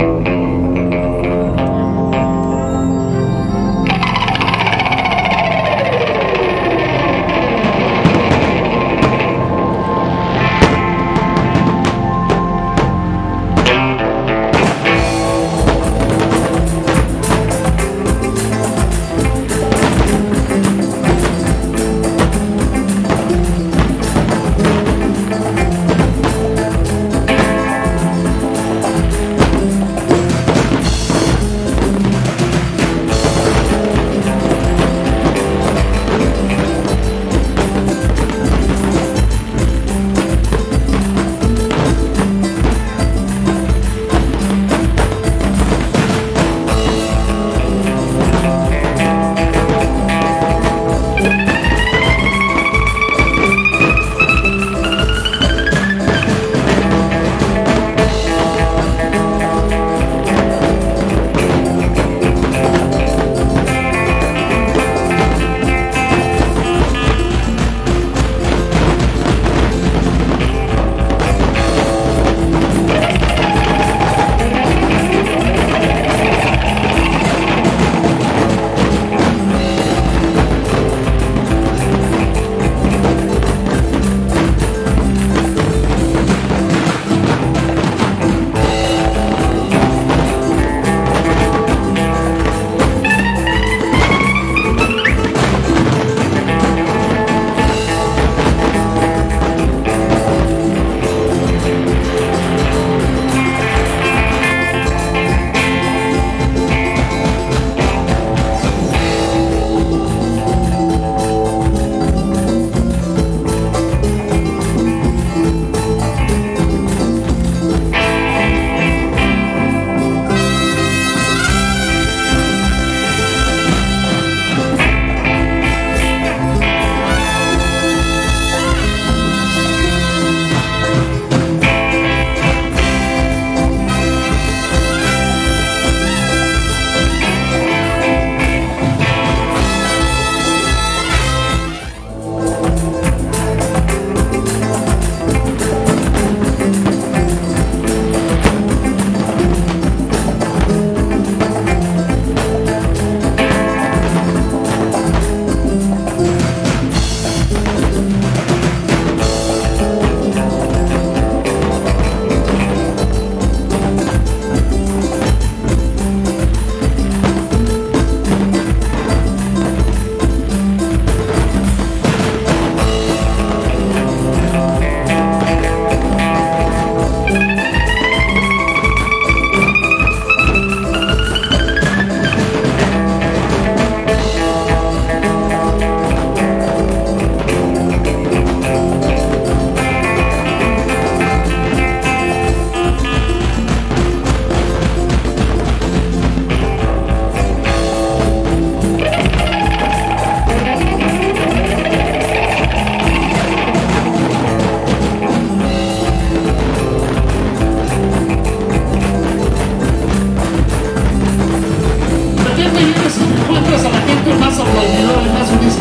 Música